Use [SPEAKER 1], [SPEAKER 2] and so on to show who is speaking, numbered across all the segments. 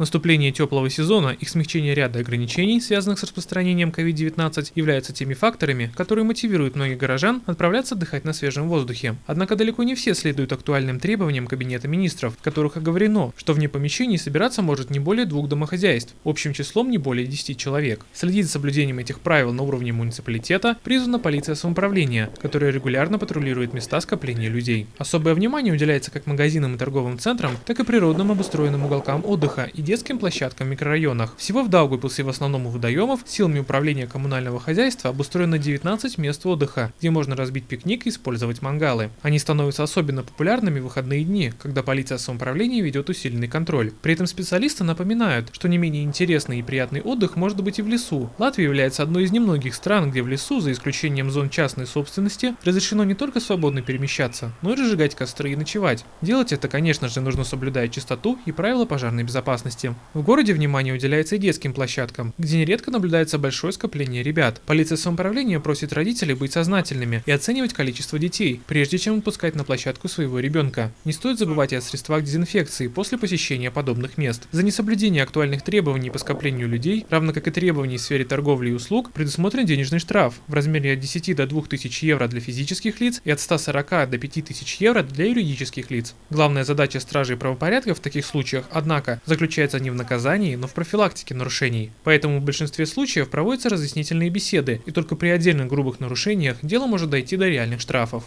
[SPEAKER 1] Наступление теплого сезона и смягчение ряда ограничений, связанных с распространением COVID-19, являются теми факторами, которые мотивируют многих горожан отправляться отдыхать на свежем воздухе. Однако далеко не все следуют актуальным требованиям Кабинета министров, в которых оговорено, что вне помещений собираться может не более двух домохозяйств, общим числом не более 10 человек. Следить за соблюдением этих правил на уровне муниципалитета призвана полиция самоуправления, которая регулярно патрулирует места скопления людей. Особое внимание уделяется как магазинам и торговым центрам, так и природным обустроенным уголкам отдыха и детским площадкам в микрорайонах. Всего в Даугавпилсе в основном у водоемов силами управления коммунального хозяйства обустроено 19 мест отдыха, где можно разбить пикник и использовать мангалы. Они становятся особенно популярными в выходные дни, когда полиция самоуправления ведет усиленный контроль. При этом специалисты напоминают, что не менее интересный и приятный отдых может быть и в лесу. Латвия является одной из немногих стран, где в лесу, за исключением зон частной собственности, разрешено не только свободно перемещаться, но и разжигать костры и ночевать. Делать это, конечно же, нужно соблюдая чистоту и правила пожарной безопасности. В городе внимание уделяется и детским площадкам, где нередко наблюдается большое скопление ребят. Полиция самоуправления просит родителей быть сознательными и оценивать количество детей, прежде чем отпускать на площадку своего ребенка. Не стоит забывать и о средствах дезинфекции после посещения подобных мест. За несоблюдение актуальных требований по скоплению людей, равно как и требований в сфере торговли и услуг, предусмотрен денежный штраф в размере от 10 до 2000 евро для физических лиц и от 140 до 5000 евро для юридических лиц. Главная задача стражей правопорядка в таких случаях, однако, заключается не в наказании, но в профилактике нарушений. Поэтому в большинстве случаев проводятся разъяснительные беседы, и только при отдельных грубых нарушениях дело может дойти до реальных штрафов.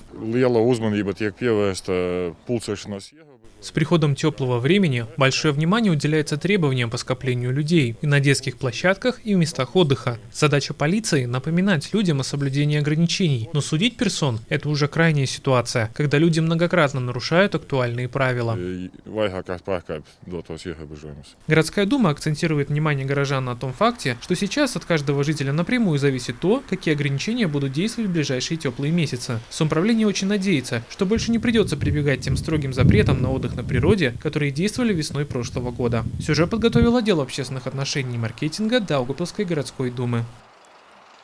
[SPEAKER 1] С приходом теплого времени большое внимание уделяется требованиям по скоплению людей и на детских площадках и в местах отдыха. Задача полиции – напоминать людям о соблюдении ограничений, но судить персон – это уже крайняя ситуация, когда люди многократно нарушают актуальные правила.
[SPEAKER 2] Ierobežojumus.
[SPEAKER 1] Городская дума акцентирует внимание горожан на том факте, что сейчас от каждого жителя напрямую зависит то, какие ограничения будут действовать в ближайшие теплые месяцы. Самоуправление очень надеется, что больше не придется прибегать тем строгим запретам на отдых на природе, которые действовали весной прошлого года. Сюжет подготовил отдел общественных отношений и маркетинга Даугавпилской городской думы.